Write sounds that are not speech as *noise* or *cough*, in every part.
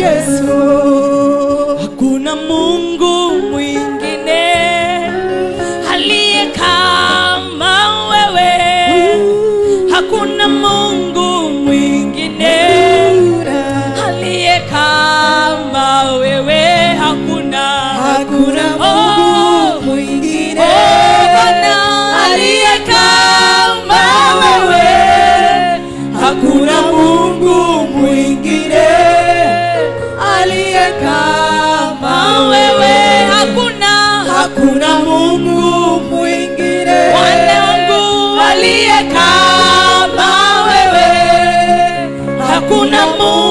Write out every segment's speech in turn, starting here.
nĩũhotaga Jesũ Hakuna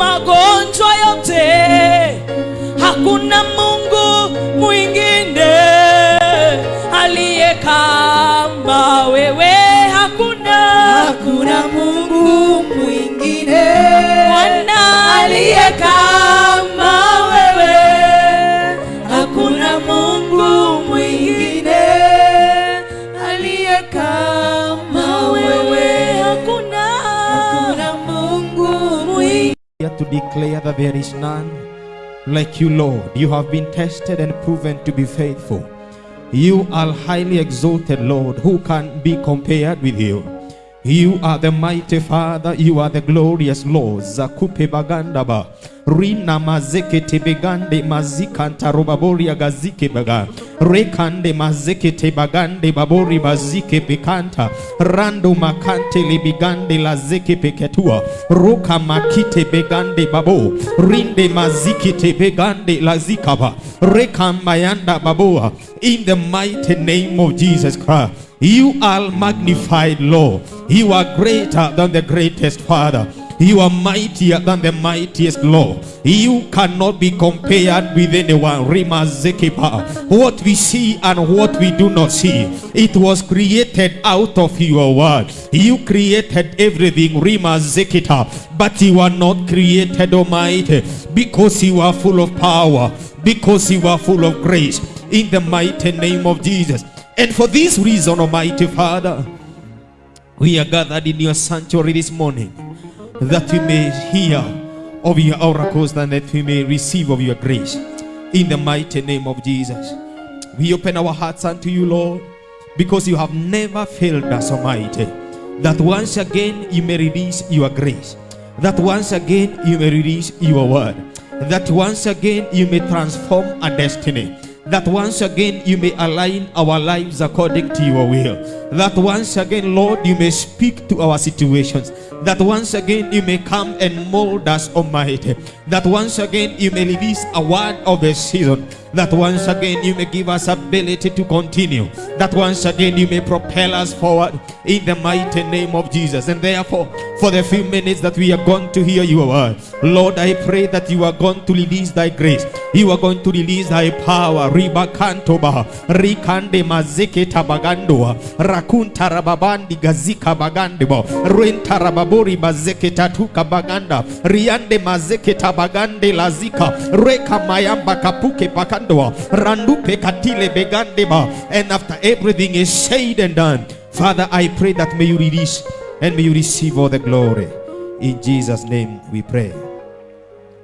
amado. Declare that there is none like you, Lord. You have been tested and proven to be faithful. You are highly exalted, Lord. Who can be compared with you? You are the mighty Father. You are the glorious Lord. Zakupe bagandaba. Rina mazeke tebegande mazikanta robaboria gazike baga. Rekande mazeke tebagande babori bazike pekanta. Rando makante libigande lazeke peketua. Roka makite begande babo. Rinde maziki tebegande lazikaba. Rekambayanda baboa. In the mighty name of Jesus Christ. You are magnified, Lord. You are greater than the greatest Father. You are mightier than the mightiest Lord. You cannot be compared with anyone. Rima. What we see and what we do not see, it was created out of your word. You created everything, Rima Zekita, but you are not created, Almighty, because you are full of power, because you are full of grace. In the mighty name of Jesus. And for this reason, Almighty Father, we are gathered in your sanctuary this morning that we may hear of your oracles and that we may receive of your grace. In the mighty name of Jesus, we open our hearts unto you, Lord, because you have never failed us, Almighty. That once again you may release your grace, that once again you may release your word, that once again you may transform our destiny that once again you may align our lives according to your will. That once again, Lord, you may speak to our situations. That once again you may come and mold us, Almighty. That once again you may release a word of the season. That once again you may give us ability to continue. That once again you may propel us forward in the mighty name of Jesus. And therefore, for the few minutes that we are going to hear your word, Lord, I pray that you are going to release thy grace. You are going to release thy power. Riba kantoba, rikande mazeke tabagando, rakunta rababandi gazika bagandebo, renta rababori bazeke tatuka baganda, riande mazeke tabagande lazika, reka mayamba kapuke pakando, randupe katile begandeba. And after everything is said and done, Father, I pray that may you release and may you receive all the glory. In Jesus' name we pray.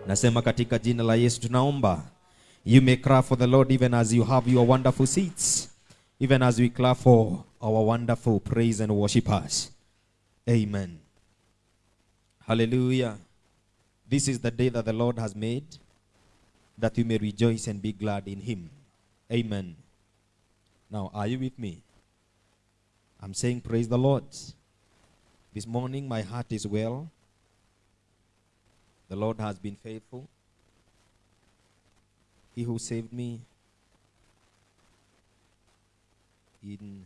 Nasema katika jina la Yesu tunaomba. You may cry for the Lord even as you have your wonderful seats. Even as we clap for our wonderful praise and worshipers. Amen. Hallelujah. This is the day that the Lord has made, that we may rejoice and be glad in Him. Amen. Now, are you with me? I'm saying, Praise the Lord. This morning, my heart is well. The Lord has been faithful. He who saved me in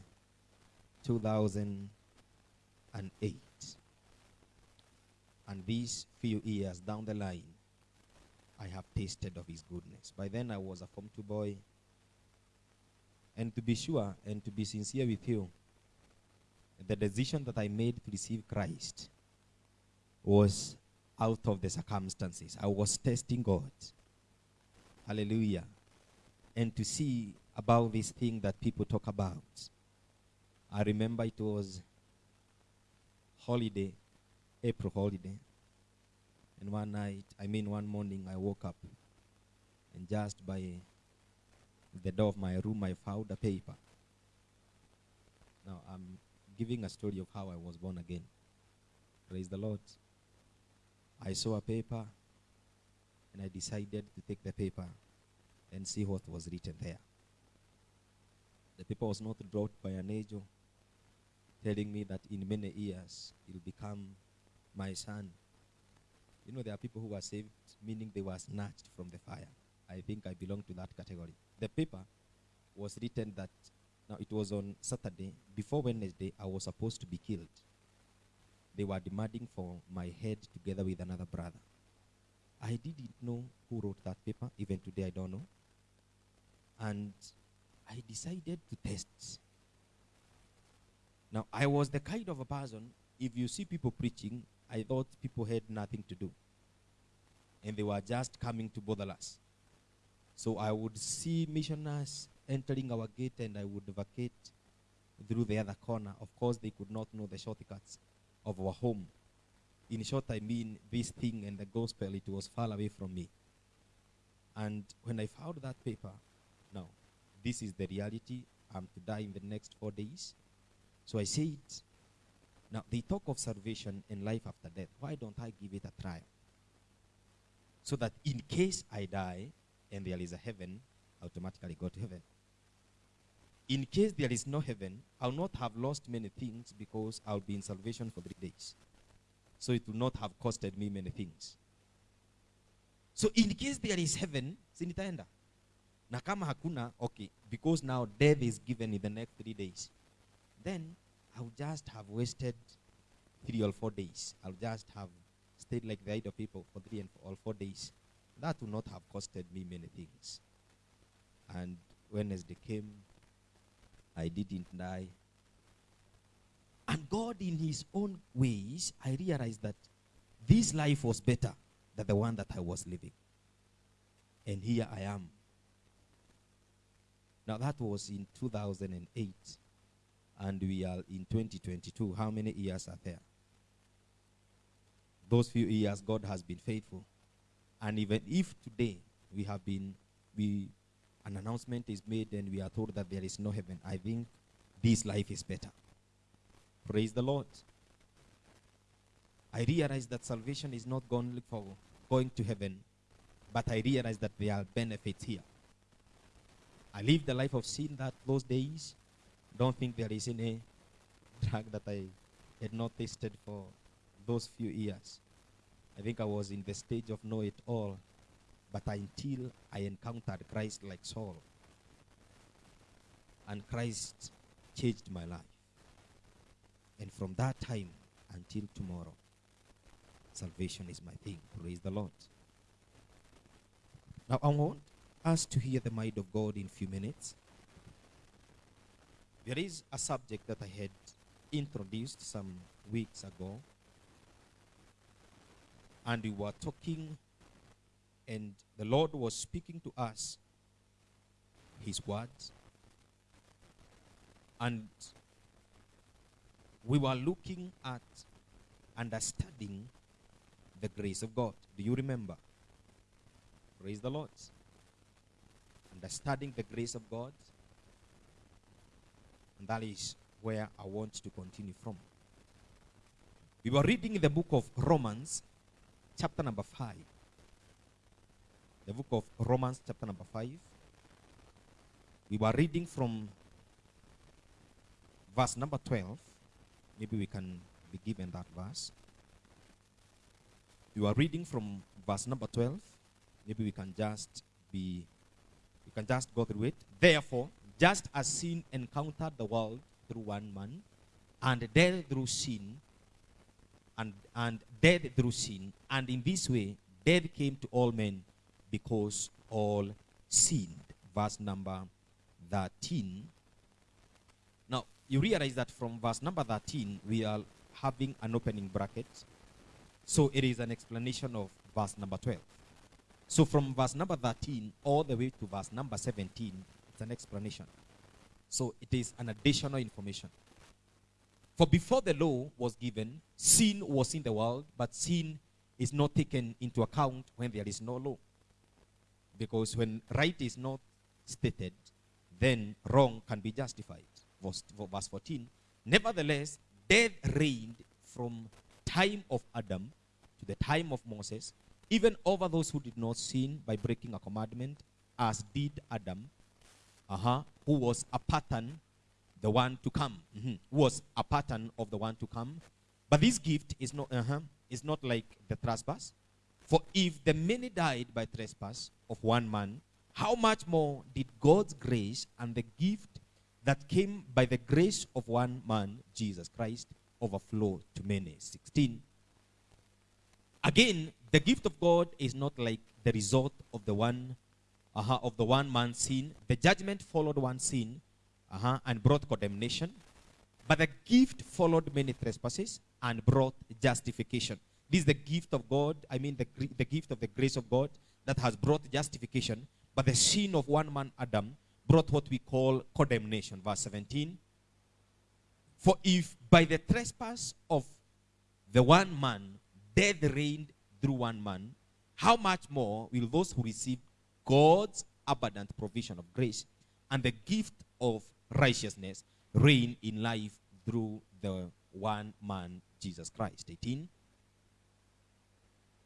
2008. And these few years down the line, I have tasted of his goodness. By then, I was a Form 2 boy. And to be sure and to be sincere with you, the decision that I made to receive Christ was out of the circumstances. I was testing God. Hallelujah. And to see about this thing that people talk about. I remember it was holiday, April holiday. And one night, I mean one morning, I woke up and just by the door of my room, I found a paper. Now, I'm giving a story of how I was born again. Praise the Lord. I saw a paper and I decided to take the paper and see what was written there. The paper was not brought by an angel telling me that in many years he'll become my son. You know, there are people who are saved, meaning they were snatched from the fire. I think I belong to that category. The paper was written that, now it was on Saturday, before Wednesday, I was supposed to be killed. They were demanding for my head together with another brother. I didn't know who wrote that paper. Even today, I don't know. And I decided to test. Now, I was the kind of a person, if you see people preaching, I thought people had nothing to do. And they were just coming to bother us. So I would see missionaries entering our gate and I would vacate through the other corner. Of course, they could not know the shortcuts of our home. In short, I mean, this thing and the gospel, it was far away from me. And when I found that paper, now, this is the reality. I'm to die in the next four days. So I said, now they talk of salvation and life after death. Why don't I give it a try? So that in case I die and there is a heaven, I automatically go to heaven. In case there is no heaven, I'll not have lost many things because I'll be in salvation for three days. So it will not have costed me many things. So in case there is heaven, sinitaenda. Na kama hakuna, okay, because now death is given in the next three days. Then I'll just have wasted three or four days. I'll just have stayed like the idle people for three and four, or four days. That would not have costed me many things. And Wednesday came, I didn't die. And God, in His own ways, I realized that this life was better than the one that I was living. And here I am. Now, that was in 2008. And we are in 2022. How many years are there? Those few years, God has been faithful. And even if today we have been, we, an announcement is made and we are told that there is no heaven, I think this life is better. Praise the Lord. I realize that salvation is not only for going to heaven, but I realize that there are benefits here. I lived the life of sin that those days. Don't think there is any drug that I had not tasted for those few years. I think I was in the stage of know it all. but until I encountered Christ like Saul. And Christ changed my life. And from that time until tomorrow, salvation is my thing. Praise the Lord. Now, I want us to hear the mind of God in a few minutes. There is a subject that I had introduced some weeks ago. And we were talking, and the Lord was speaking to us His words. And we were looking at understanding the grace of God. Do you remember? Praise the Lord. Understanding the grace of God. And that is where I want to continue from. We were reading the book of Romans, chapter number 5. The book of Romans, chapter number 5. We were reading from verse number 12. Maybe we can be given that verse. We were reading from verse number 12. Maybe we can just be, we can just go through it. Therefore, just as sin encountered the world through one man, and death through sin, and, and death through sin, and in this way, death came to all men because all sinned. Verse number 13. Now, you realize that from verse number 13, we are having an opening bracket. So it is an explanation of verse number 12. So from verse number 13 all the way to verse number 17, it's an explanation. So it is an additional information. For before the law was given, sin was in the world, but sin is not taken into account when there is no law. Because when right is not stated, then wrong can be justified. Verse, verse 14. Nevertheless, death reigned from time of Adam to the time of Moses, even over those who did not sin by breaking a commandment, as did Adam, uh-huh, who was a pattern, the one to come, mhm, who was a pattern of the one to come. But this gift is not, uh-huh, is not like the trespass. For if the many died by trespass of one man, how much more did God's grace and the gift that came by the grace of one man, Jesus Christ, overflow to many? 16. Again, the gift of God is not like the result of the one uh-huh, of the one man's sin. The judgment followed one sin uh-huh, and brought condemnation. But the gift followed many trespasses and brought justification. This is the gift of God, I mean the, the gift of the grace of God that has brought justification. But the sin of one man, Adam, brought what we call condemnation. Verse 17. For if by the trespass of the one man death reigned through one man, how much more will those who receive God's abundant provision of grace and the gift of righteousness reign in life through the one man, Jesus Christ? 18.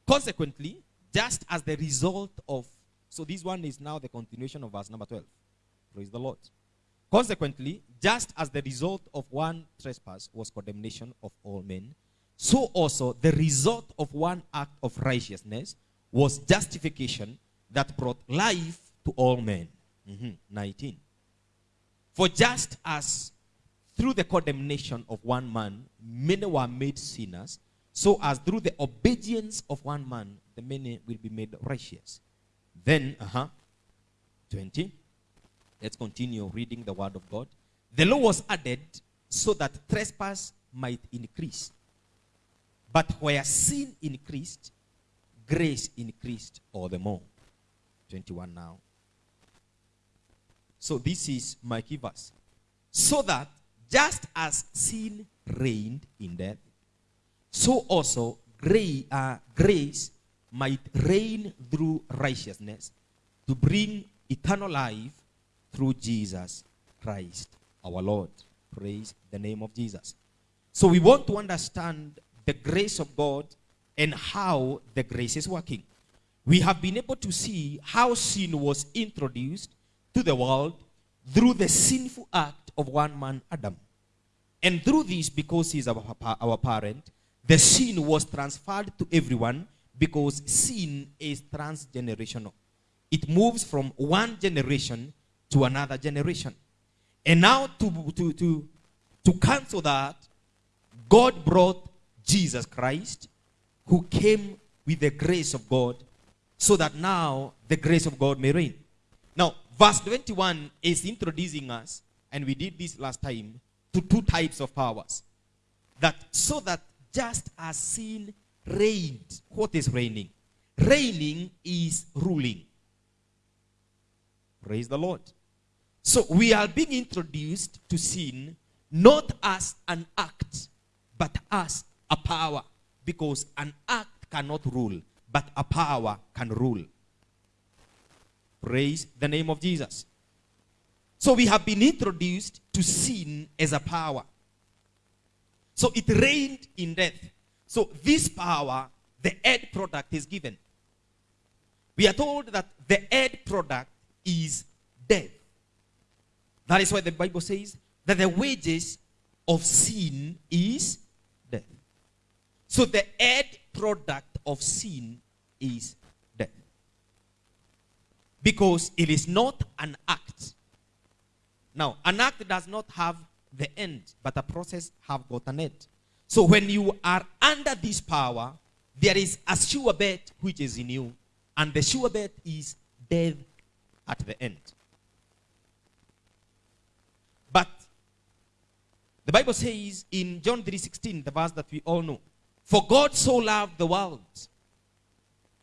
Consequently, just as the result of, so this one is now the continuation of verse number 12. Praise the Lord. Consequently, just as the result of one trespass was condemnation of all men, so also the result of one act of righteousness was justification that brought life to all men. Mhm. 19. For just as through the condemnation of one man many were made sinners, so as through the obedience of one man the many will be made righteous. Then, uh-huh, 20. Let's continue reading the word of God. The law was added so that trespass might increase. But where sin increased, grace increased all the more. 21 now. So this is my key verse. So that just as sin reigned in death, so also gra- uh, grace might reign through righteousness to bring eternal life through Jesus Christ our Lord. Praise the name of Jesus. So we want to understand the grace of God and how the grace is working. We have been able to see how sin was introduced to the world through the sinful act of one man, Adam. And through this, because he is our, our parent, the sin was transferred to everyone because sin is transgenerational. It moves from one generation to another generation. And now to, to, to, to cancel that, God brought Jesus Christ, who came with the grace of God, so that now the grace of God may reign. Now, verse 21 is introducing us, and we did this last time, to two types of powers. That so that just as sin reigned, what is reigning? Reigning is ruling. Praise the Lord. So we are being introduced to sin not as an act, but as a power. Because an act cannot rule, but a power can rule. Praise the name of Jesus. So we have been introduced to sin as a power. So it reigned in death. So this power, the end product is given. We are told that the end product is death. That is why the Bible says that the wages of sin is death. So the end product of sin is death. Because it is not an act. Now, an act does not have the end, but a process have got an end. So when you are under this power, there is a sure bet which is in you, and the sure bet is death at the end. But the Bible says in John 3:16, the verse that we all know, for God so loved the world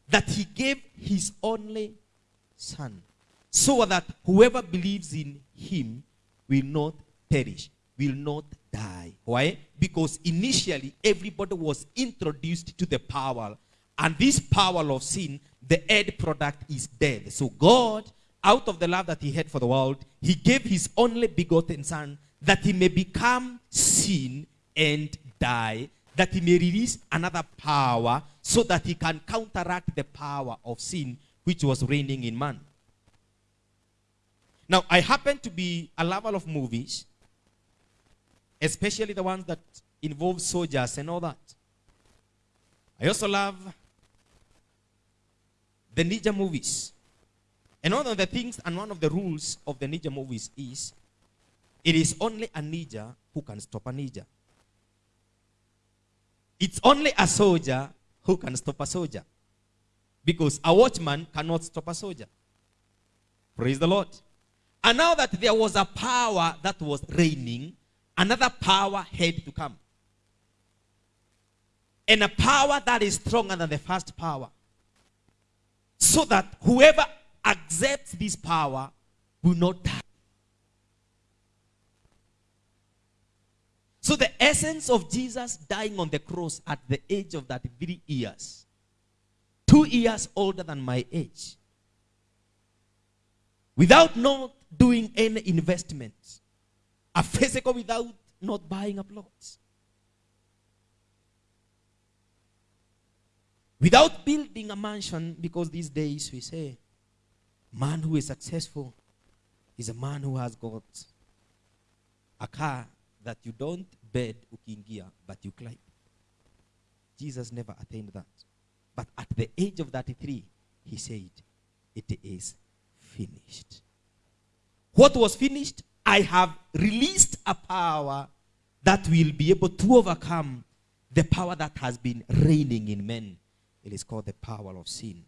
that he gave his only son, so that whoever believes in him will not perish, will not die. Why? Because initially everybody was introduced to the power, and this power of sin, the end product is death. So God, out of the love that he had for the world, he gave his only begotten son that he may become sin and die, that he may release another power so that he can counteract the power of sin which was reigning in man. Now, I happen to be a lover of movies, especially the ones that involve soldiers and all that. I also love the ninja movies. And one of the things and one of the rules of the ninja movies is it is only a ninja who can stop a ninja. It's only a soldier who can stop a soldier. Because a watchman cannot stop a soldier. Praise the Lord. And now that there was a power that was reigning, another power had to come. And a power that is stronger than the first power. So that whoever accepts this power will not die. So the essence of Jesus dying on the cross at the age of that three years, two years older than my age, without not doing any investment, a physical without not buying a plot, without building a mansion, because these days we say, man who is successful is a man who has got a car that you don't bed ukiingia but you climb. Jesus never attained that. But at the age of 33 he said it is finished. What was finished? I have released a power that will be able to overcome the power that has been reigning in men. It is called the power of sin.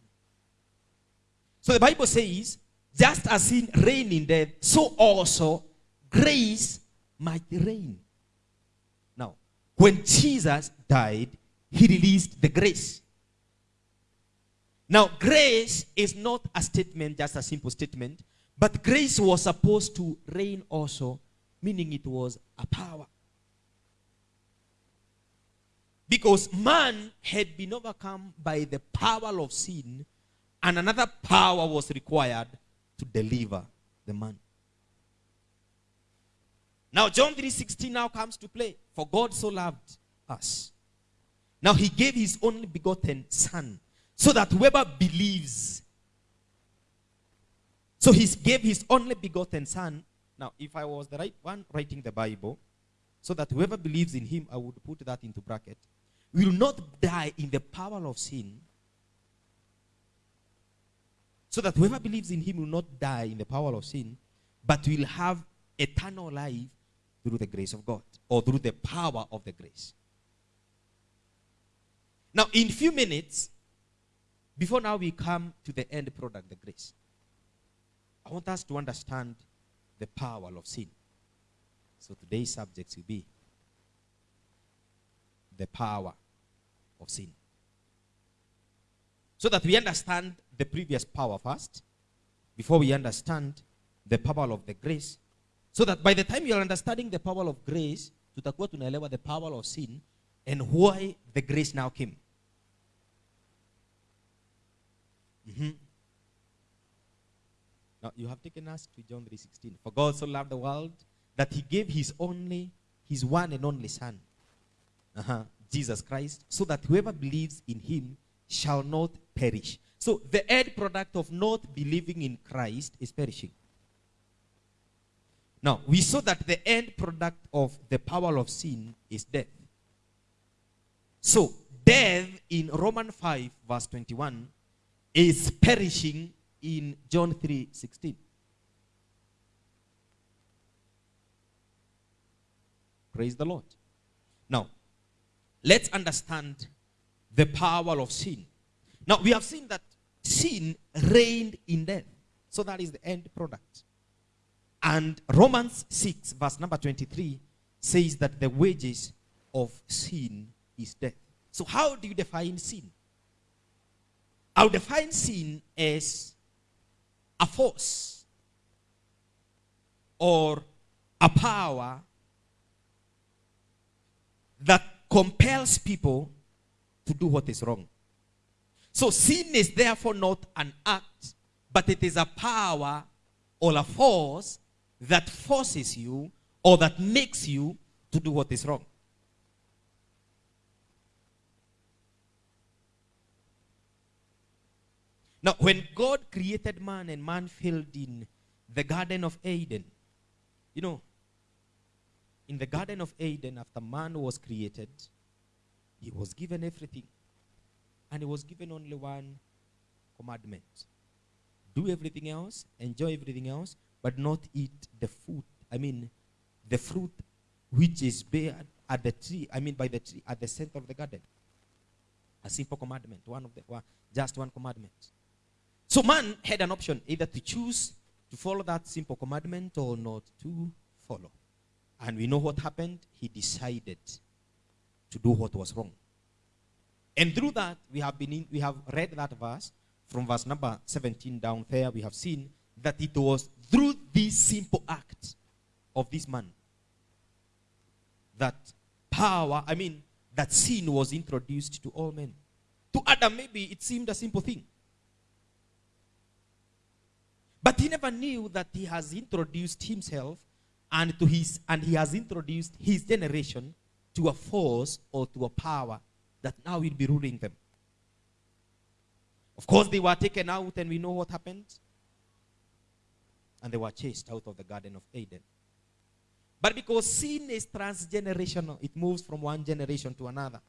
So the bible says just as sin reigned in death so also grace might reign. When Jesus died, he released the grace. Now, grace is not a statement, just a simple statement, but grace was supposed to reign also, meaning it was a power. Because man had been overcome by the power of sin, and another power was required to deliver the man. Now John 3:16 now comes to play. For God so loved us. Now he gave his only begotten son so that whoever believes so he gave his only begotten son. Now if I was the right one writing the Bible so that whoever believes in him I would put that into bracket will not die in the power of sin So that whoever believes in him will not die in the power of sin, but will have eternal life through the grace of God or through the power of the grace. Now, in few minutes, before now we come to the end product, the grace, I want us to understand the power of sin. So today's subject will be the power of sin. So that we understand the previous power first, before we understand the power of the grace, so that by the time you are understanding the power of grace, tutakuwa tunaelewa the power of sin and why the grace now came. Mhm. Now you have taken us to John 3:16. For God so loved the world that he gave his only his one and only son. Uh-huh, Jesus Christ, so that whoever believes in him shall not perish. So the end product of not believing in Christ is perishing. Now, we saw that the end product of the power of sin is death. So, death in Romans 5, verse 21, is perishing in John 3 16. Praise the Lord. Now, let's understand the power of sin. Now, we have seen that sin reigned in death. So, that is the end product. And Romans 6, verse number 23, says that the wages of sin is death. So, how do you define sin? I'll define sin as a force or a power that compels people to do what is wrong. So, sin is therefore not an act, but it is a power or a force that forces you or that makes you to do what is wrong. Now, when God created man and man filled in the Garden of Eden, you know, in the Garden of Eden, after man was created, he was given everything. And he was given only one commandment do everything else, enjoy everything else, but not eat the food. I mean, the fruit which is bare at the tree, I mean, by the tree at the center of the garden. A simple commandment, one of the, one, just one commandment. So man had an option either to choose to follow that simple commandment or not to follow. And we know what happened. He decided to do what was wrong. And through that, we have been in, we have read that verse from verse number 17 down there. We have seen that it was through this simple act of this man that power, I mean, that sin was introduced to all men. To Adam, maybe it seemed a simple thing. But he never knew that he has introduced himself and to his and he has introduced his generation to a force or to a power that now will be ruling them. Of course, they were taken out, and we know what happened. And they were chased out of the Garden of Eden. But because sin is transgenerational, it moves from one generation to another.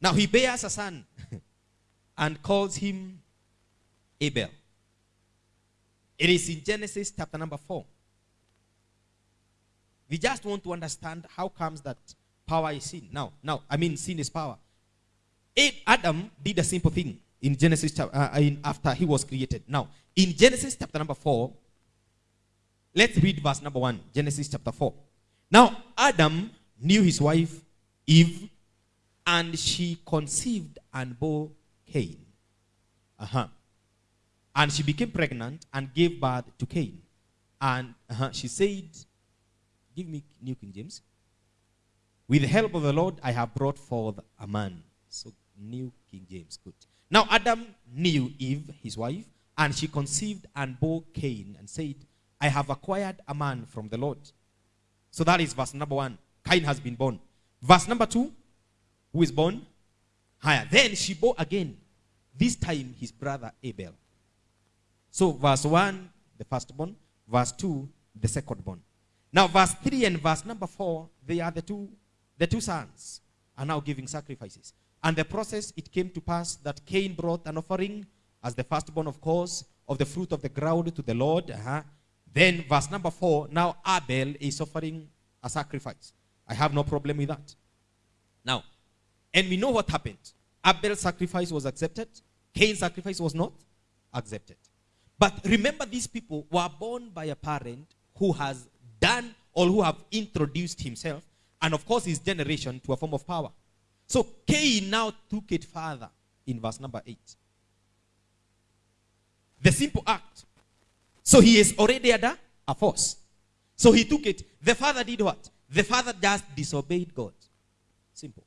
Now he bears a son *laughs* and calls him Abel. It is in Genesis chapter number 4. We just want to understand how comes that power is sin. Now, now, I mean sin is power. Adam did a simple thing in Genesis chapter uh, after he was created. Now, in Genesis chapter number 4, let's read verse number 1. Genesis chapter 4. Now, Adam knew his wife Eve, and she conceived and bore Cain. Uh-huh. And she became pregnant and gave birth to Cain. And uh-huh, she said, Give me New King James. With the help of the Lord, I have brought forth a man. So, New King James, good. Now, Adam knew Eve, his wife, and she conceived and bore Cain and said, I have acquired a man from the Lord. So that is verse number one. Cain has been born. Verse number two, who is born? Higher. Then she bore again, this time his brother Abel. So verse one, the firstborn. Verse two, the secondborn. Now verse three and verse number four, they are the two, the two sons are now giving sacrifices. And the process, it came to pass that Cain brought an offering as the firstborn, of course, of the fruit of the ground to the Lord. Uh-huh. Then, verse number four now Abel is offering a sacrifice. I have no problem with that. Now, and we know what happened. Abel's sacrifice was accepted, Cain's sacrifice was not accepted. But remember, these people were born by a parent who has done or who have introduced himself and, of course, his generation to a form of power. So Cain now took it further in verse number 8. The simple act. So he is already under a force. So he took it. The father did what? The father just disobeyed God. Simple.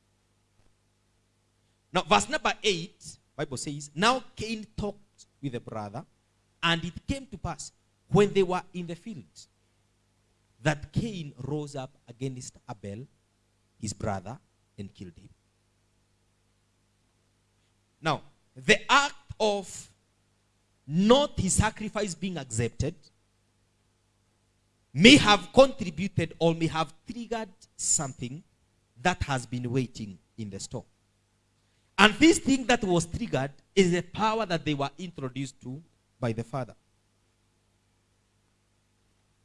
Now, verse number 8, Bible says, Now Cain talked with the brother, and it came to pass when they were in the field that Cain rose up against Abel, his brother, and killed him. Now, the act of not his sacrifice being accepted may have contributed or may have triggered something that has been waiting in the store. And this thing that was triggered is the power that they were introduced to by the Father.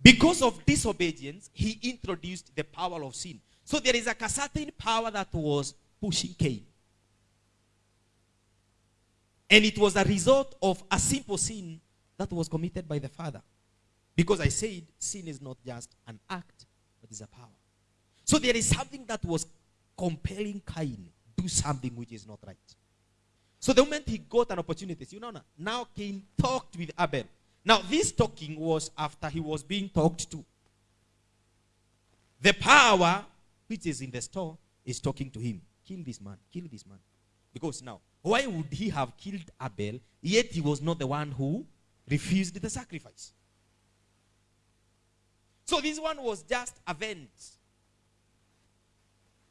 Because of disobedience, he introduced the power of sin. So there is a certain power that was pushing Cain. And it was a result of a simple sin that was committed by the Father. Because I said sin is not just an act, but is a power. So there is something that was compelling Cain to do something which is not right. So the moment he got an opportunity, you know, now Cain talked with Abel. Now this talking was after he was being talked to. The power which is in the store is talking to him. Kill this man, kill this man. Because now, why would he have killed Abel, yet he was not the one who refused the sacrifice? So this one was just a vent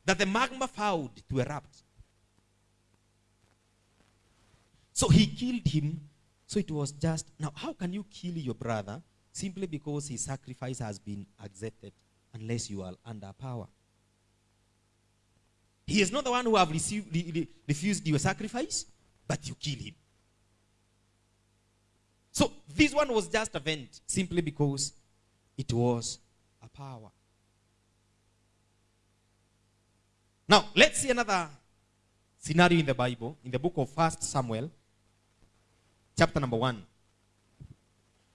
that the magma found to erupt. So he killed him. So it was just, now how can you kill your brother simply because his sacrifice has been accepted unless you are under power? He is not the one who have received, refused your sacrifice, but you kill him. So this one was just a vent simply because it was a power. Now, let's see another scenario in the Bible, in the book of First Samuel, chapter number 1.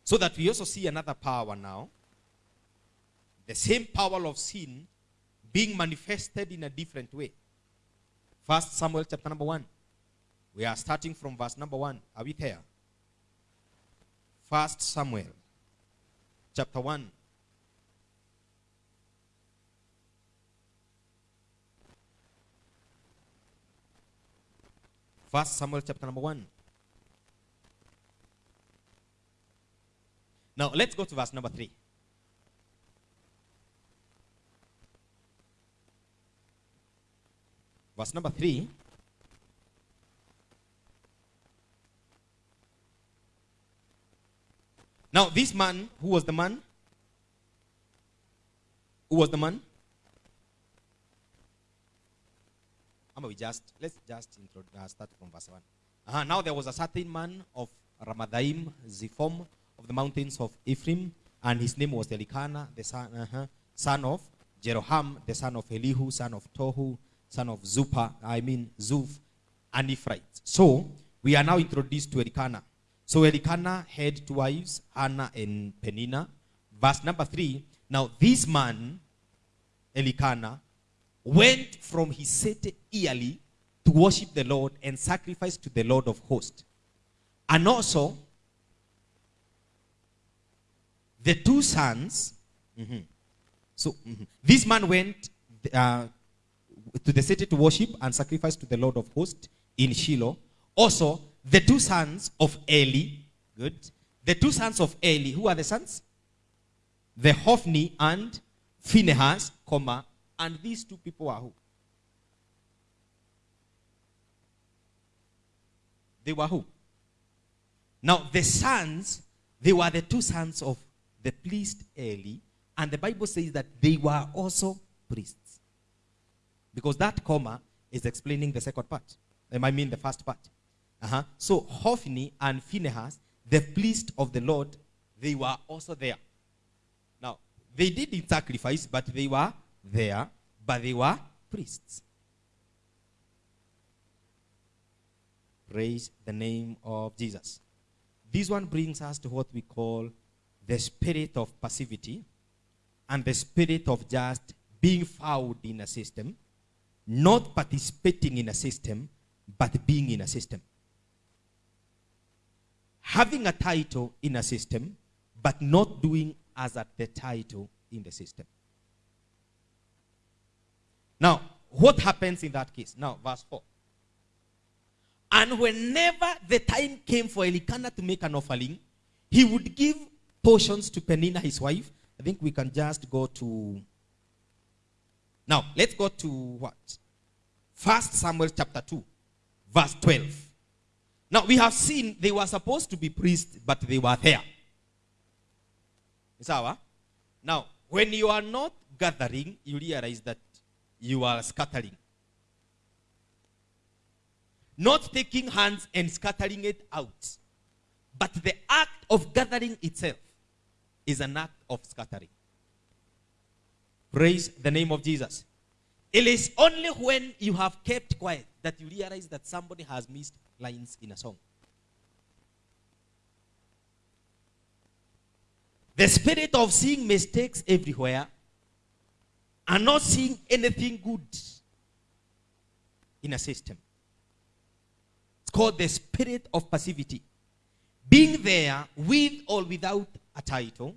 So that we also see another power now. The same power of sin being manifested in a different way. First Samuel chapter number 1. We are starting from verse number 1. Are we there? First Samuel chapter 1. First Samuel chapter number 1. Now let's go to verse number 3. Verse number 3. Now, this man, who was the man? Who was the man? How we just let's just uh, start from verse 1. Uh-huh. Now there was a certain man of Ramadaim, Zephom, of the mountains of Ephraim, and his name was Elkanah, the son, uh-huh, son of Jeroham, the son of Elihu, son of Tohu, son of Zupa, I mean Zuf, and Ephraim. So we are now introduced to Elkanah. So Elkanah had two wives, Hannah and Peninnah. Verse number three. Now this man, Elkanah, went from his city yearly to worship the Lord and sacrifice to the Lord of hosts. And also, the two sons, mm-hmm. so mm-hmm. this man went uh, to the city to worship and sacrifice to the Lord of hosts in Shiloh. Also, the two sons of Eli, good. The two sons of Eli, who are the sons? The Hophni and Phinehas, comma, and these two people are who? They were who? Now, the sons, they were the two sons of the priest Eli, and the Bible says that they were also priests. Because that comma is explaining the second part. I mean the first part. Uh-huh. So Hophni and Phinehas, the priests of the Lord, they were also there. Now, they didn't sacrifice, but they were there, but they were priests. Praise the name of Jesus. This one brings us to what we call the spirit of passivity and the spirit of just being found in a system, not participating in a system, but being in a system. Having a title in a system, but not doing as at the title in the system. Now, what happens in that case? Now, verse 4. And whenever the time came for Elkanah to make an offering, he would give portions to Peninnah, his wife. I think we can just go to. Now, let's go to what? First Samuel chapter 2, verse 12. Now, we have seen they were supposed to be priests, but they were there. Sawa? Now, when you are not gathering, you realize that you are scattering. Not taking hands and scattering it out. But the act of gathering itself is an act of scattering. Praise the name of Jesus. It is only when you have kept quiet that you realize that somebody has missed lines in a song. The spirit of seeing mistakes everywhere and not seeing anything good in a system. It's called the spirit of passivity. Being there with or without a title,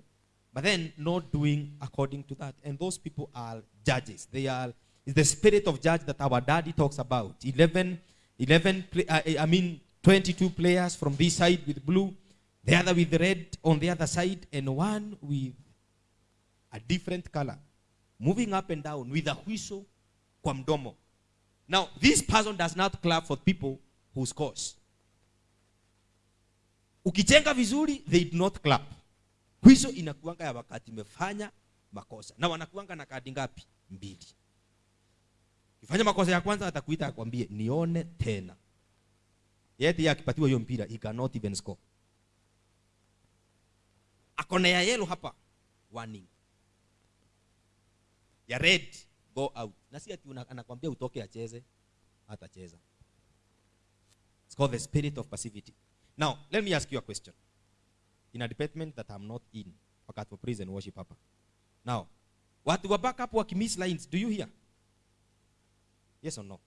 but then not doing according to that. And those people are judges. They are it's the spirit of judge that our daddy talks about. 11, 11 uh, I mean 22 players from this side with blue, the other with red on the other side, and one with a different color, moving up and down with a whistle kwa mdomo. Now, this person does not clap for people who scores. Ukichenga vizuri, they do not clap. Whistle inakuanga ya wakati imefanya makosa. Na wanakuanga na kadi ngapi? Mbili. Ukifanya makosa ya kwanza atakuita akwambie nione tena. Yeye akipatiwa hiyo mpira, he cannot even score. Akona ya yellow hapa, warning. Ya red, go out. Na si ati anakwambia utoke acheze, atacheza. It's called the spirit of passivity. Now, let me ask you a question. In a department that I'm not in, wakati wa praise and worship hapa. Now, watu wa backup wakimiss lines, do you hear? Yes or no?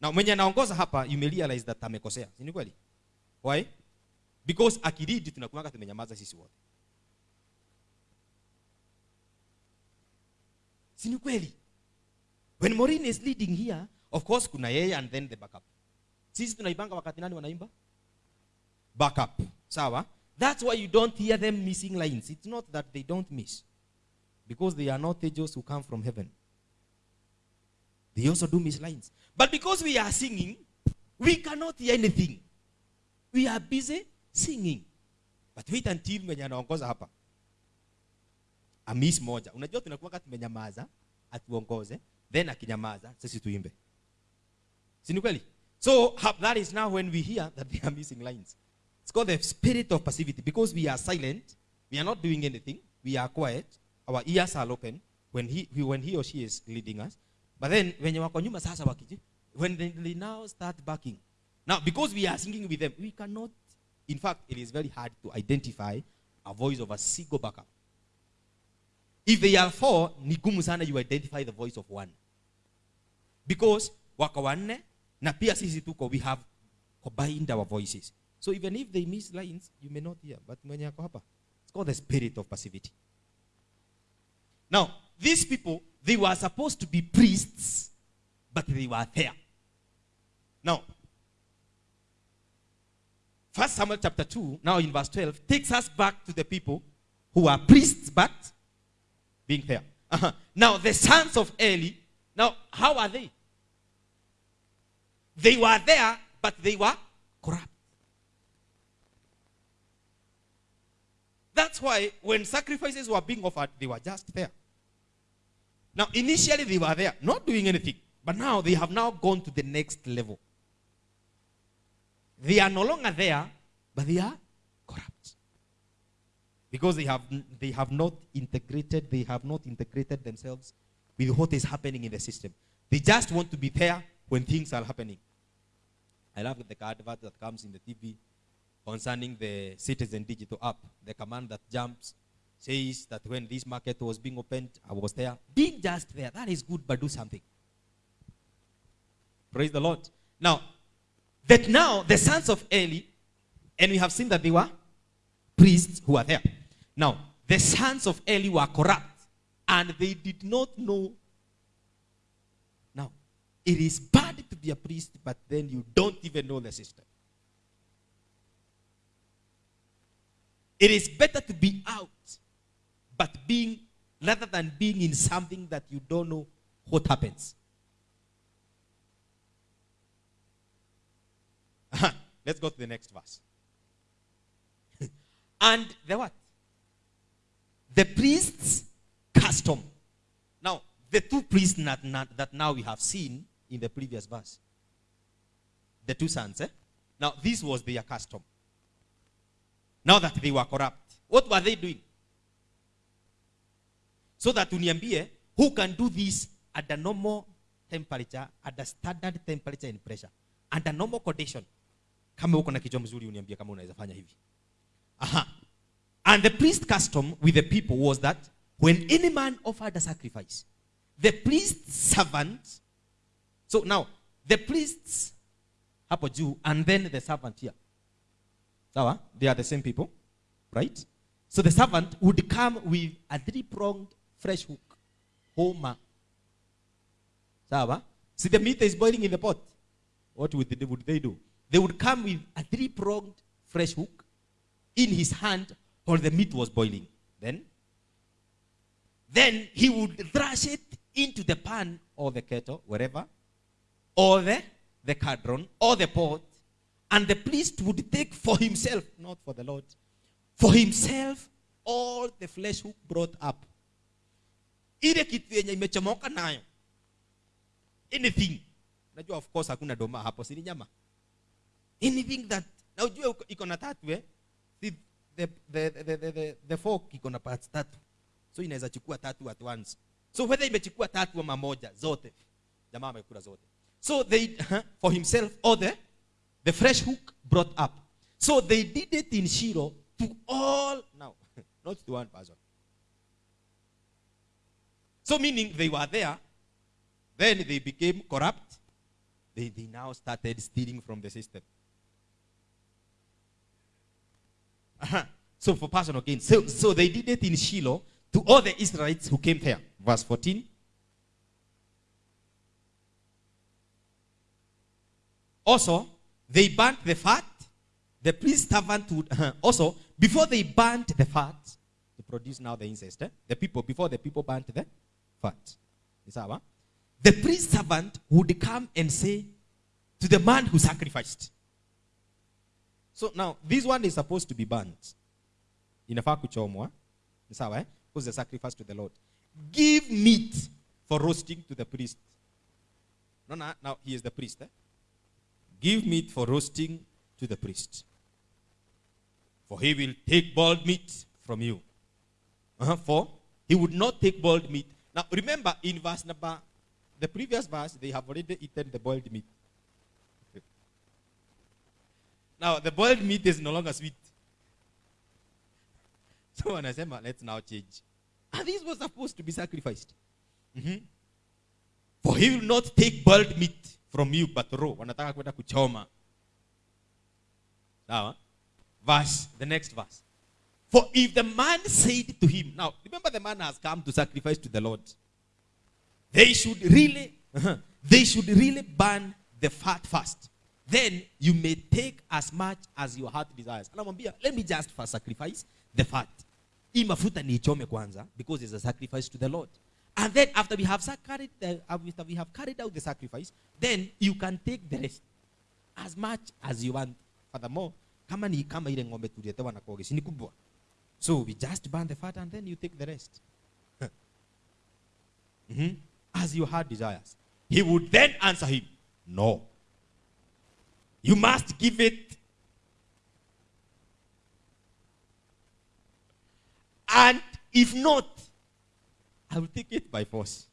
Now, mwenye anaongoza hapa, you may realize that amekosea. Si kweli? Why? Because akiridi tunakuanga tumenyamaza sisi wote. Si kweli? When Maureen is leading here, of course kuna yeye and then the backup. Sisi tunaibanga wakati nani wanaimba? Backup. Sawa? That's why you don't hear them missing lines. It's not that they don't miss. Because they are not angels who come from heaven. They also do miss lines. But because we are singing, we cannot hear anything. We are busy singing. But wait until mwenye anaongoza hapa. Amis moja. Unajua tunakuwa tumenyamaza, atuongoze, then akinyamaza, sisi tuimbe. Si? So that is now when we hear that they are missing lines. It's called the spirit of passivity because we are silent, we are not doing anything, we are quiet, our ears are open when he, when he or she is leading us. But then wenye wako nyuma sasa wakiji, when they, now start backing. Now because we are singing with them, we cannot, in fact, it is very hard to identify a voice of a single backup. If they are four, ni sana you identify the voice of one. Because wako wanne na pia sisi tuko we have combined our voices. So even if they miss lines, you may not hear. But mwenye ako hapa, it's called the spirit of passivity. Now, these people, they were supposed to be priests, but they were there. Now, First Samuel chapter 2, now in verse 12, takes us back to the people who are priests, but being there. Uh-huh. Now, the sons of Eli, now, how are they? They were there, but they were corrupt. That's why when sacrifices were being offered, they were just there. Now, initially they were there, not doing anything. But now they have now gone to the next level. They are no longer there, but they are corrupt. because they have they have not integrated they have not integrated themselves with what is happening in the system they just want to be there when things are happening i love the advert that comes in the tv concerning the citizen digital app the command that jumps says that when this market was being opened i was there being just there that is good but do something praise the lord now that now the sons of eli and we have seen that they were priests who are there. Now, the sons of Eli were corrupt and they did not know. Now, it is bad to be a priest, but then you don't even know the system. It is better to be out, but being rather than being in something that you don't know what happens. Let's go to the next verse. *laughs* and the what? The priest's custom. Now, the two priests that, that now we have seen in the previous verse, the two sons, eh? Now, this was their custom. Now that they were corrupt, what were they doing? So that uniambie, who can do this at the normal temperature, at the standard temperature and pressure, under normal condition. Kama uko na kichwa mzuri uniambie kama unaweza fanya hivi. Aha. And the priest custom with the people was that when any man offered a sacrifice, the priest's servant, so now the priests hapo juu and then the servant here. They are the same people, right? So the servant would come with a three-pronged fresh hook, homa. Sawa? See the meat is boiling in the pot. What would they, would they do? They would come with a three-pronged fresh hook in his hand while the meat was boiling. Then, then he would thrash it into the pan or the kettle, wherever, or the, the caldron or the pot, and the priest would take for himself, not for the Lord, for himself all the flesh who brought up. Ile kitu yenye imechomoka nayo. Anything. Najua of course hakuna doma hapo, si nyama. Anything that na ujue iko tatu eh? The, the, the, the, the, the fork iko na parts tatu. So inaweza chukua tatu at once. So whether imechukua tatu ama moja zote. Jamaa amekula zote. So they for himself or the the fresh hook brought up. So they did it in Shiloh to all now, *laughs* not to one person. So meaning they were there, then they became corrupt. They, they now started stealing from the system. Uh-huh. So for personal gain. So, so they did it in Shiloh to all the Israelites who came there. Verse 14. Also, they burnt the fat. The priest servant would *laughs* also before they burnt the fat to produce now the incest. eh, The people before the people burnt the fat. The priest servant would come and say to the man who sacrificed. So now this one is supposed to be burnt. Inafaa kuchomwa. Ni sawa eh? Because the sacrifice to the Lord. Give meat for roasting to the priest. No, no, now he is the priest. Eh? Give meat for roasting to the priest. For he will take boiled meat from you. Uh-huh, for he would not take boiled meat. Now remember in verse number, the previous verse, they have already eaten the boiled meat. Now the boiled meat is no longer sweet. *laughs* So wanasema let's now change. And this was supposed to be sacrificed. Mhm. For he will not take boiled meat from you but raw. Wanataka kwenda kuchoma. Sawa? Verse, the next verse. For if the man said to him, now remember the man has come to sacrifice to the Lord. They should really, uh-huh, they should really burn the fat first. Then you may take as much as your heart desires. Anamwambia, let me just first sacrifice the fat. Hii mafuta niichome kwanza because it's a sacrifice to the Lord. And then after we have carried after we have carried out the sacrifice, then you can take the rest as much as you want. Furthermore. So we just burn the fat and then you take the rest. *laughs* Mhm. As your heart desires. He would then answer him, No. You must give it. And if not, I will take it by force.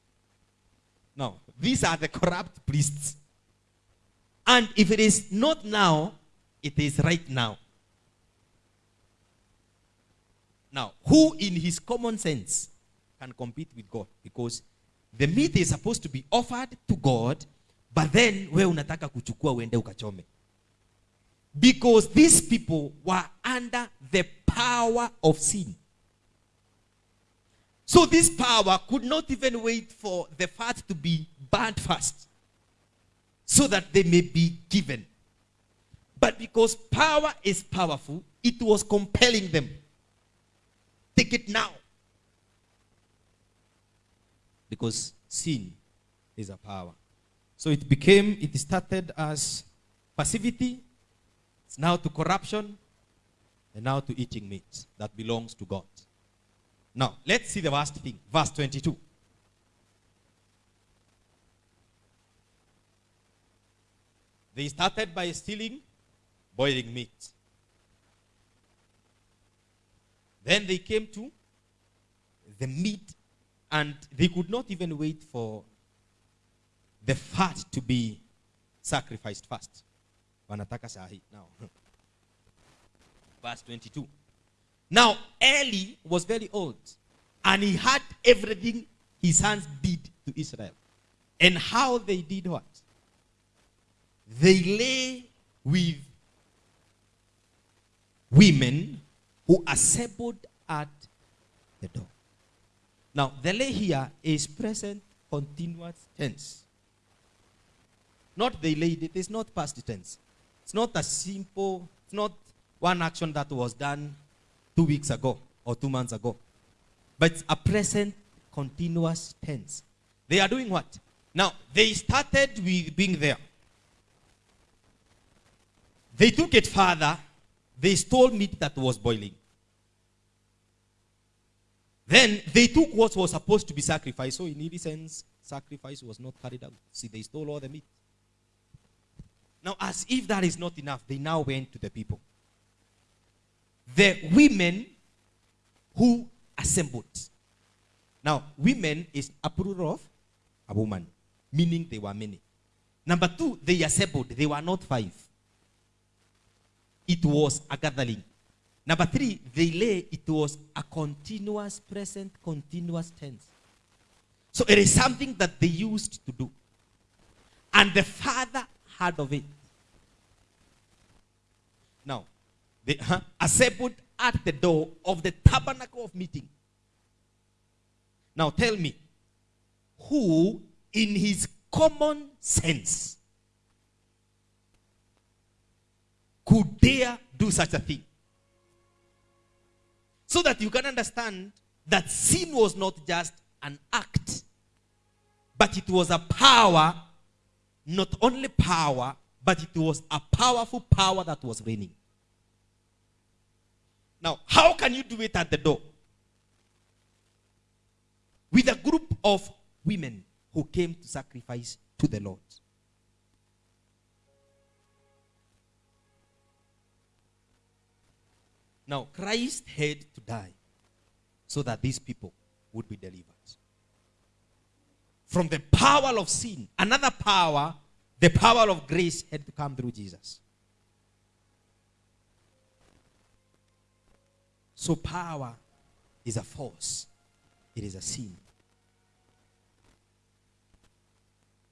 Now, these are the corrupt priests. And if it is not now, it is right now. Now, who in his common sense can compete with God? Because the meat is supposed to be offered to God, but then we unataka kuchukua uende ukachome. Because these people were under the power of sin. So this power could not even wait for the fat to be burnt first so that they may be given. But because power is powerful, it was compelling them. Take it now. Because sin is a power. So it became, it started as passivity, it's now to corruption, and now to eating meat that belongs to God. Now, let's see the last thing. Verse 22. They started by stealing, boiling meat. Then they came to the meat, and they could not even wait for the fat to be sacrificed first. Wanataka sahi now. *laughs* Verse 22. Now, Eli was very old, and he had everything his sons did to Israel. And how they did what? They lay with women who assembled at the door. Now, the lay here is present continuous tense. Not they laid it, it's not past tense. It's not a simple, it's not one action that was done two weeks ago or two months ago. But it's a present continuous tense. They are doing what? Now, they started with being there. They took it further. They stole meat that was boiling. Then they took what was supposed to be sacrificed. So, in any sense, sacrifice was not carried out. See, they stole all the meat. Now, as if that is not enough, they now went to the people. The women who assembled. Now, women is a plural of a woman, meaning they were many. Number two, they assembled. They were not five. It was a gathering. Number three, they lay. It was a continuous, present, continuous tense. So it is something that they used to do. And the father heard of it. Now, huh, assembled at the door of the tabernacle of meeting. Now tell me, who in his common sense could dare do such a thing? So that you can understand that sin was not just an act, but it was a power, not only power, but it was a powerful power that was reigning. Now, how can you do it at the door? With a group of women who came to sacrifice to the Lord. Now, Christ had to die so that these people would be delivered from the power of sin. Another power, the power of grace, had to come through Jesus. So, power is a force, it is a sin.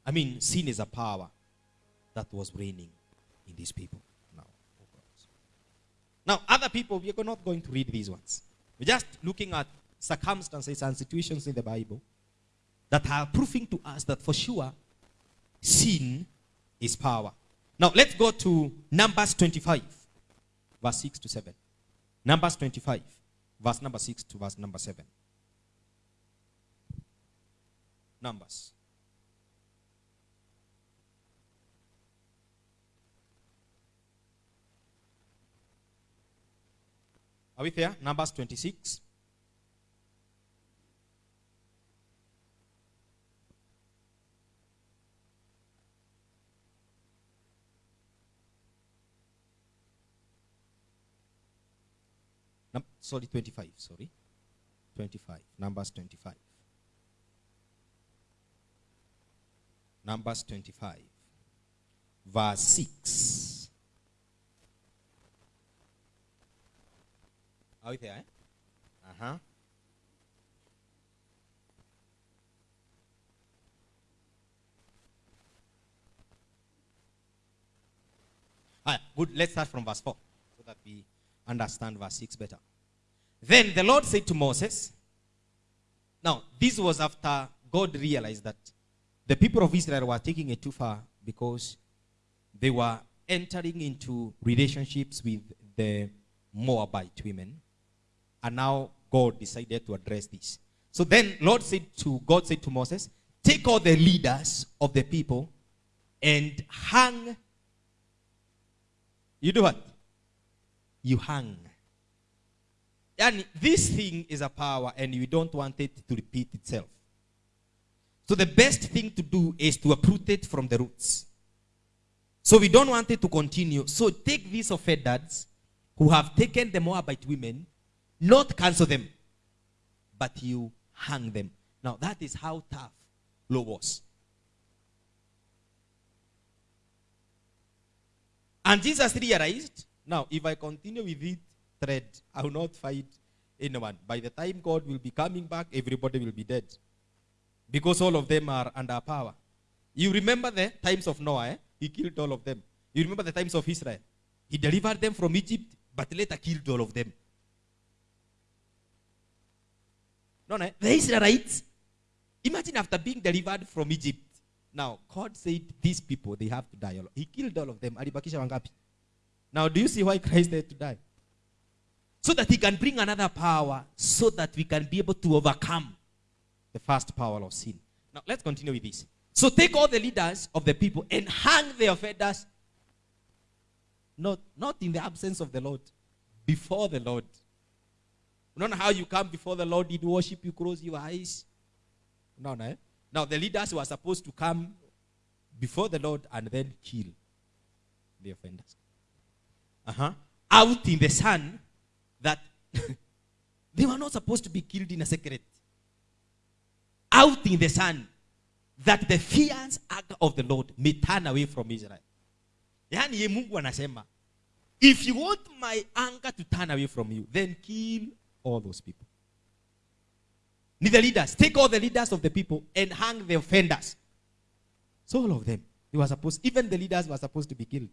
I mean, sin is a power that was reigning in these people now. Oh now, other people, we are not going to read these ones. We're just looking at circumstances and situations in the Bible that are proving to us that for sure sin is power. Now, let's go to Numbers 25, verse 6 to 7. Numbers 25, verse number 6 to verse number 7. Numbers. Are we there? Numbers 26. Sorry, 25, sorry. 25. Numbers 25. Numbers 25. Verse 6. Are we there? Eh? Uh-huh. Ah, good. Let's start from verse 4 so that we understand verse 6 better. Then the Lord said to Moses, now this was after God realized that the people of Israel were taking it too far because they were entering into relationships with the Moabite women. And now God decided to address this. So then Lord said to God said to Moses, take all the leaders of the people and hang you do what? You hang. And this thing is a power, and you don't want it to repeat itself. So the best thing to do is to uproot it from the roots. So we don't want it to continue. So take these offenders who have taken the Moabite women, not cancel them, but you hang them. Now that is how tough law was. And Jesus realized, now if I continue with it thread, I will not fight anyone. By the time God will be coming back, everybody will be dead. Because all of them are under power. You remember the times of Noah, eh? He killed all of them. You remember the times of Israel. He delivered them from Egypt, but later killed all of them. No, no. The Israelites, imagine after being delivered from Egypt, now, God said these people, they have to die. He killed all of them. Now, do you see why Christ had to die? So that he can bring another power, so that we can be able to overcome the first power of sin. Now, let's continue with this. So take all the leaders of the people and hang the offenders, not, not in the absence of the Lord, before the Lord. Know how you come before the Lord, did worship, you close your eyes. No, no. eh? Now the leaders were supposed to come before the Lord and then kill the offenders. Uh-huh. Out in the sun, that *laughs* they were not supposed to be killed in a secret. Out in the sun, that the fierce anger of the Lord may turn away from Israel. Yani ye Mungu anasema, if you want my anger to turn away from you, then kill all those people. Need the leaders. Take all the leaders of the people and hang the offenders. So all of them, they were supposed, even the leaders were supposed to be killed.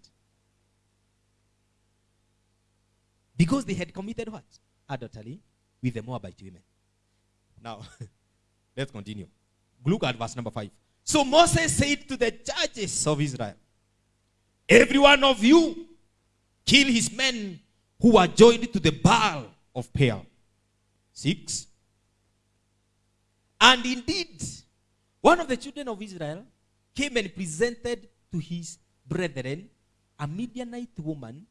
Because they had committed what? Adultery with the Moabite women. Now, *laughs* let's continue. Look at verse number 5. So Moses said to the judges of Israel, Every one of you kill his men who are joined to the Baal of Peor. 6. And indeed, one of the children of Israel came and presented to his brethren a Midianite woman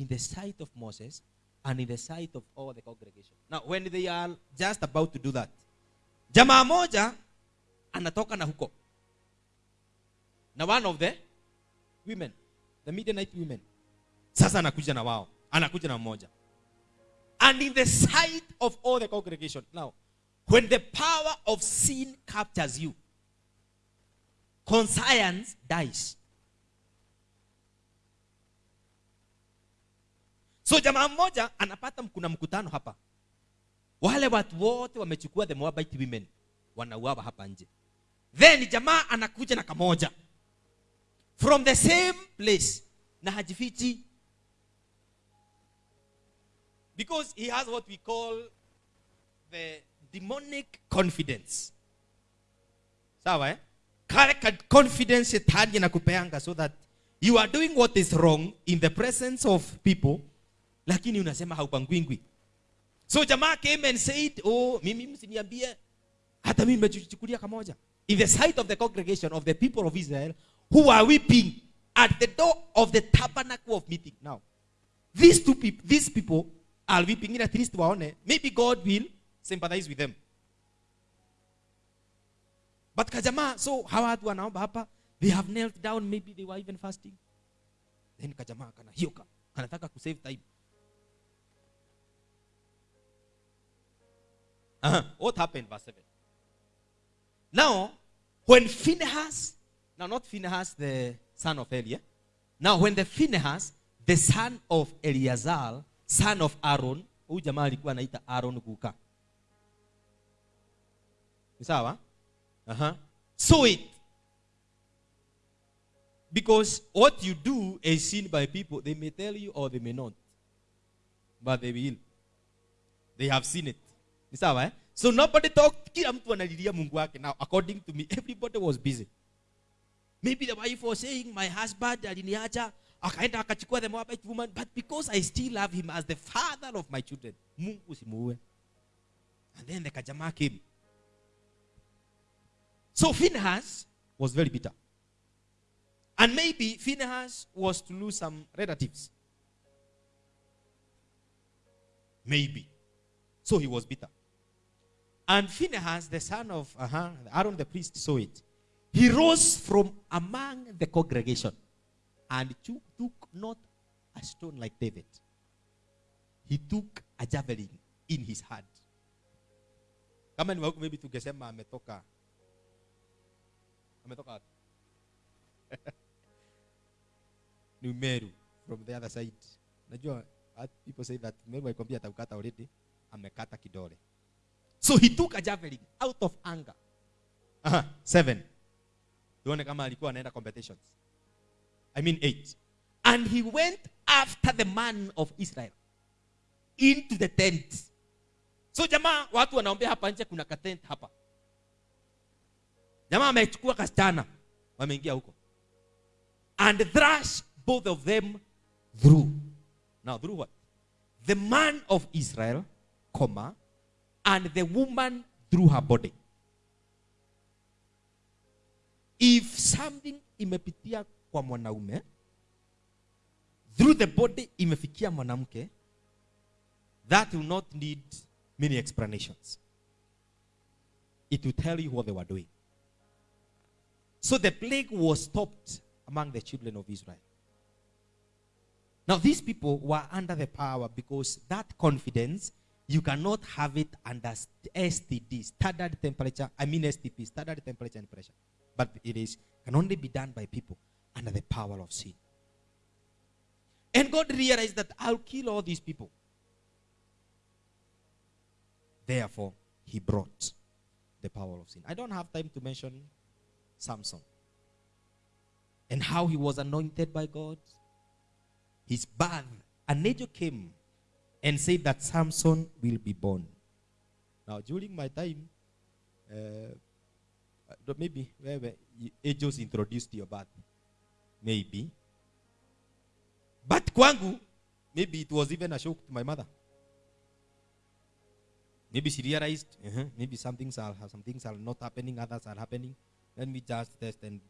in the sight of Moses and in the sight of all the congregation. Now, when they are just about to do that, jamaa moja anatoka na huko na one of the women, the Midianite women. Sasa anakuja na wao, anakuja na mmoja. And in the sight of all the congregation. Now, when the power of sin captures you, conscience dies. So jamaa mmoja anapata kuna mkutano hapa. Wale watu wote wamechukua the Moabite women wanauawa hapa nje. Then jamaa anakuja na kamoja from the same place na hajifichi because he has what we call the demonic confidence sawa eh? kale ka confidence shetani anakupeanga so that you are doing what is wrong in the presence of people lakini unasema haupangwingwi. So jamaa came and said oh mimi msiniambie. Hata mimi nimechukulia kamoja. In the sight of the congregation of the people of israel who are weeping at the door of the tabernacle of meeting. Now these two people these people are weeping. In at least waone maybe god will sympathize with them. But kajamaa so hawa watu wanaomba hapa they have knelt down maybe they were even fasting. Then kajamaa kana hioka kanataka kusave time Uh-huh. What happened, verse 7? Now, when Phinehas, now not Phinehas the son of Eli, eh? now when the Phinehas, the son of Eleazar, son of Aaron, Aaron kuka. Ni? Uh-huh. Saw it. Because what you do is seen by people. They may tell you or they may not. But they will. They have seen it. Ni sawa eh? So nobody talked. Kila mtu analilia Mungu wake. Now according to me, everybody was busy. Maybe the wife was saying, my husband aliniacha, akaenda akachukua the Moabite woman, but because I still love him as the father of my children, Mungu simuue. And then the kajama came. So Phinehas was very bitter. And maybe Phinehas was to lose some relatives. Maybe. So he was bitter. And Phinehas, the son of uh-huh, Aaron the priest, saw it. He rose from among the congregation and took, not a stone like David. He took a javelin in his hand. Kama ni wauku maybe tungesema ametoka ametoka wapi? *laughs* ni from the other side. Najua people say that Meru alikwambia ataukata already, amekata kidole. So he took a javelin out of anger. Aha, seven. Tuone kama alikuwa anaenda competitions. I mean eight. And he went after the man of Israel into the tent. So jamaa watu wanaombea hapa nje kuna ka tent hapa. Jamaa amechukua kasichana wameingia huko. And thrash both of them through. Now through what? The man of Israel, comma, and the woman through her body. If something imepitia kwa mwanaume through the body imefikia mwanamke, that will not need many explanations. It will tell you what they were doing. So the plague was stopped among the children of Israel. Now, these people were under the power because that confidence, you cannot have it under STD, standard temperature, I mean STP, standard temperature and pressure. But it is can only be done by people under the power of sin. And God realized that I'll kill all these people. Therefore, he brought the power of sin. I don't have time to mention Samson and how he was anointed by God. His birth, an angel came and said that Samson will be born. Now, during my time, uh, uh, maybe where were angels introduced your birth. Maybe. But kwangu, maybe it was even a shock to my mother. Maybe she realized, uh-huh, maybe some things are some things are not happening, others are happening. Let me just test. And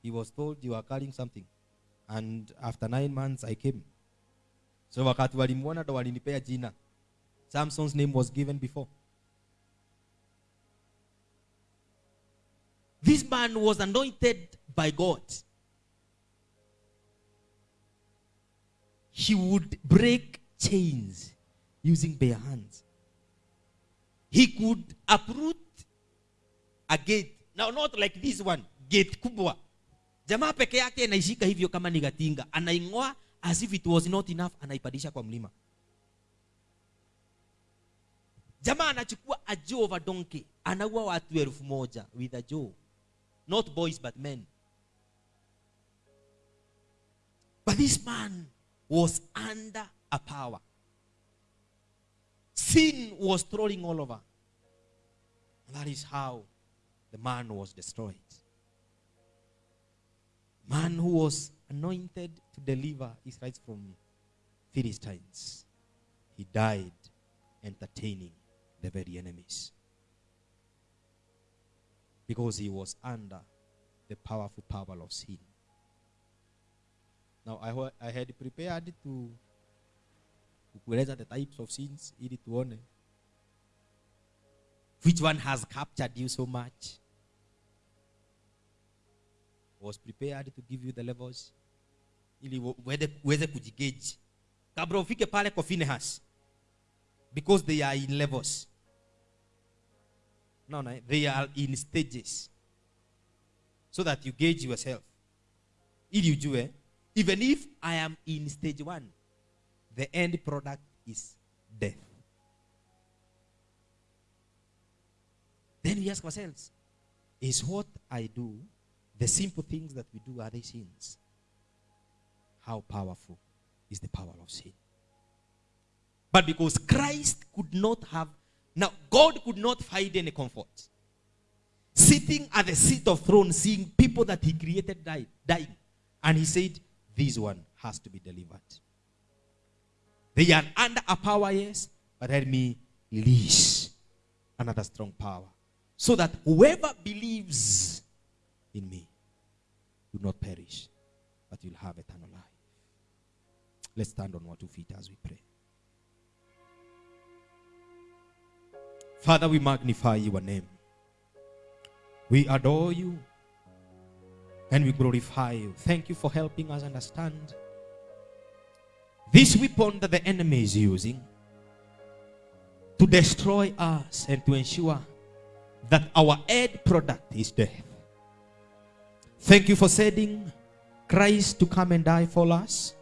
he was told you are carrying something. And after nine months, I came. So wakati walimwona ndo walinipea jina. Samson's name was given before. This man was anointed by God. He would break chains using bare hands. He could uproot a gate. Now, not like this one, gate kubwa. Jamaa peke yake anaishika hivyo kama ni gatinga, anaing'oa as if it was not enough, anaipandisha kwa mlima. Jamaa anachukua a jaw of a donkey, anaua watu elfu moja with a jaw. Not boys but men. But this man was under a power. Sin was strolling all over. That is how the man was destroyed. Man who was anointed to deliver Israel from Philistines. He died entertaining the very enemies. Because he was under the powerful power of sin. Now, I, I had prepared to kukueleza the types of sins which one has captured you so much was prepared to give you the levels ili uweze uweze kabla ufike pale kwa because they are in levels no, no, they are in stages. So that you gauge yourself. Ili ujue, even if I am in stage one, the end product is death. Then we ask ourselves, is what I do, the simple things that we do, are they sins? How powerful is the power of sin? But because Christ could not have, now God could not find any comfort. Sitting at the seat of throne, seeing people that he created die, dying. And he said, this one has to be delivered. They are under a power, yes, but let me release another strong power. So that whoever believes in me will not perish, but you'll have eternal life. Let's stand on our two feet as we pray. Father, we magnify your name. We adore you and we glorify you. Thank you for helping us understand this weapon that the enemy is using to destroy us and to ensure that our end product is death. Thank you for sending Christ to come and die for us.